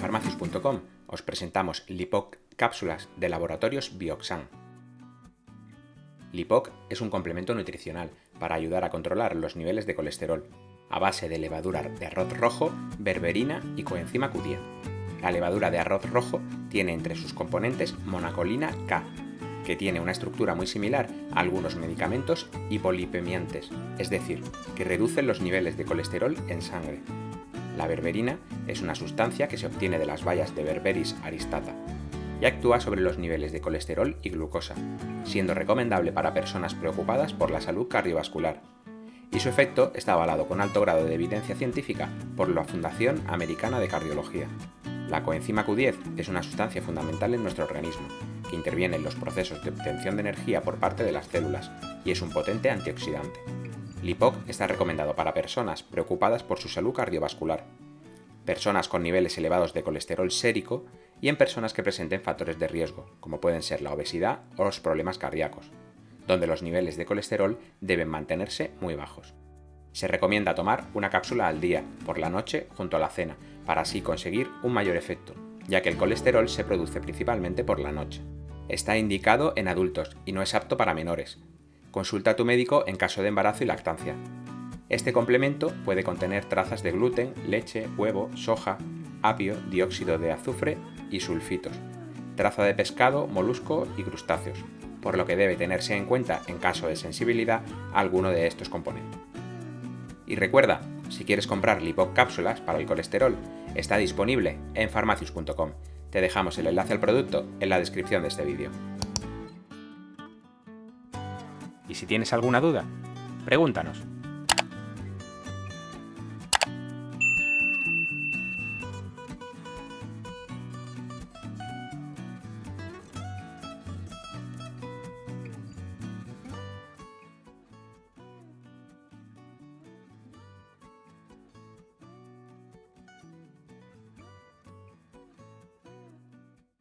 farmacius.com os presentamos Lipoc cápsulas de laboratorios Bioxan. Lipoc es un complemento nutricional para ayudar a controlar los niveles de colesterol, a base de levadura de arroz rojo, berberina y coenzima Q10. La levadura de arroz rojo tiene entre sus componentes monacolina K, que tiene una estructura muy similar a algunos medicamentos hipolipemiantes, es decir, que reducen los niveles de colesterol en sangre. La berberina es una sustancia que se obtiene de las bayas de Berberis aristata y actúa sobre los niveles de colesterol y glucosa, siendo recomendable para personas preocupadas por la salud cardiovascular. Y su efecto está avalado con alto grado de evidencia científica por la Fundación Americana de Cardiología. La coenzima Q10 es una sustancia fundamental en nuestro organismo, que interviene en los procesos de obtención de energía por parte de las células y es un potente antioxidante. Lipoc está recomendado para personas preocupadas por su salud cardiovascular, personas con niveles elevados de colesterol sérico y en personas que presenten factores de riesgo, como pueden ser la obesidad o los problemas cardíacos, donde los niveles de colesterol deben mantenerse muy bajos. Se recomienda tomar una cápsula al día, por la noche, junto a la cena, para así conseguir un mayor efecto, ya que el colesterol se produce principalmente por la noche. Está indicado en adultos y no es apto para menores, Consulta a tu médico en caso de embarazo y lactancia. Este complemento puede contener trazas de gluten, leche, huevo, soja, apio, dióxido de azufre y sulfitos, traza de pescado, molusco y crustáceos, por lo que debe tenerse en cuenta en caso de sensibilidad alguno de estos componentes. Y recuerda, si quieres comprar Lipoc cápsulas para el colesterol, está disponible en farmacius.com. Te dejamos el enlace al producto en la descripción de este vídeo. Y si tienes alguna duda, pregúntanos.